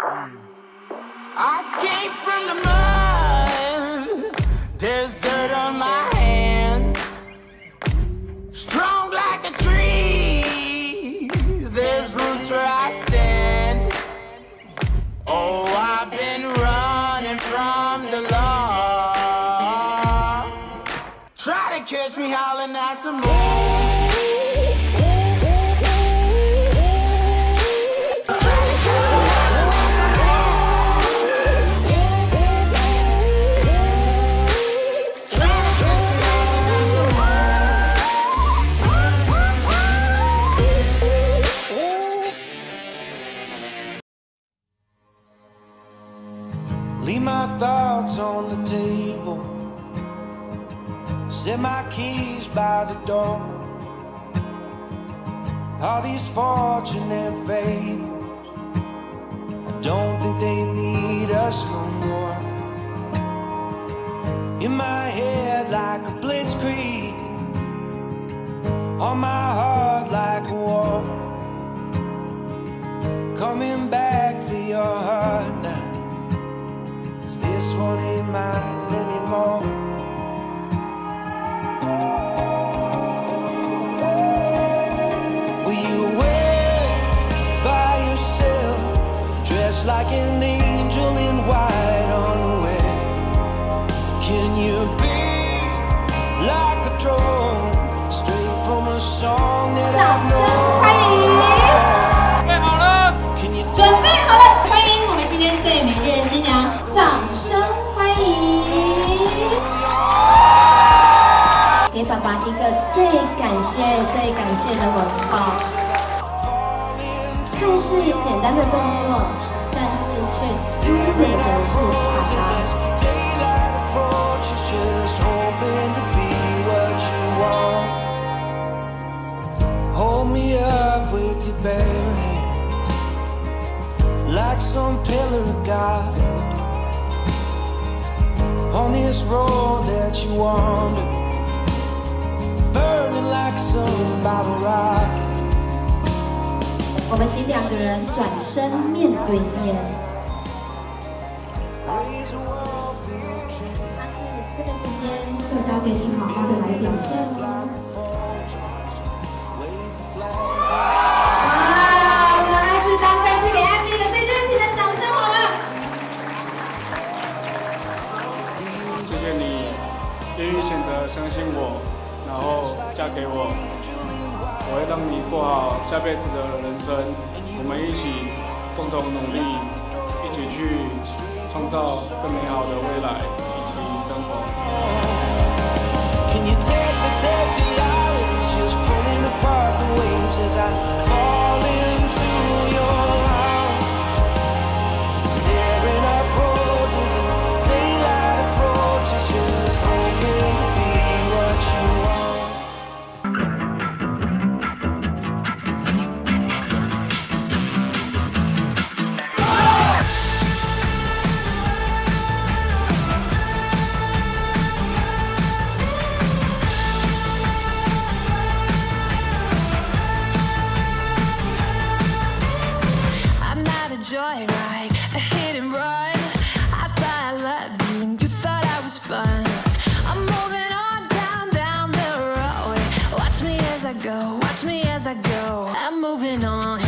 Mm. I came from the mud. There's dirt on my hands. Strong like a tree. There's roots where I stand. Oh, I've been running from the law. Try to catch me howling at the moon. My thoughts on the table. Set my keys by the door. All these fortune and fables. I don't think they need us no more. In my head like a blitzkrieg. On my heart like a war. Coming back 爸一个最感谢、最感谢的吻抱。看似简单的动作，但是却足够的是爸爸。as daylight approaches, just hoping to be what you want. Hold me up with your bare hand, like some pillar of God. On this road that you wander, 我们请两个人转身面对面。Dream. 那这个时间就交给你好好的来表现喽。哇，我们爱智当飞是给爱智一个最热情的掌声好吗？谢谢你愿意选择相信我，然后嫁给我，我会让你过好下辈子的人生，我们一起共同努力，一起去创造更美好的未来一起生活。I'm moving on.